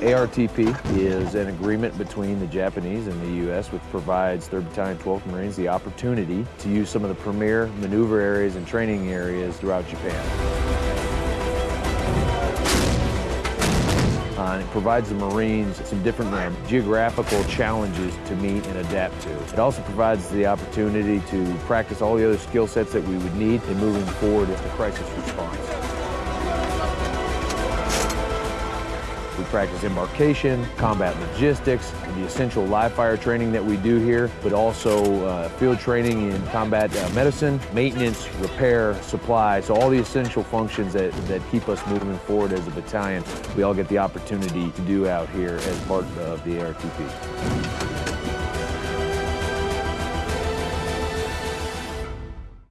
ARTP is an agreement between the Japanese and the U.S. which provides 3rd Battalion 12th Marines the opportunity to use some of the premier maneuver areas and training areas throughout Japan. Uh, and it provides the Marines some different uh, geographical challenges to meet and adapt to. It also provides the opportunity to practice all the other skill sets that we would need in moving forward as the crisis response. We practice embarkation, combat logistics, the essential live fire training that we do here, but also uh, field training in combat uh, medicine, maintenance, repair, supply. So all the essential functions that, that keep us moving forward as a battalion, we all get the opportunity to do out here as part of the ARTP.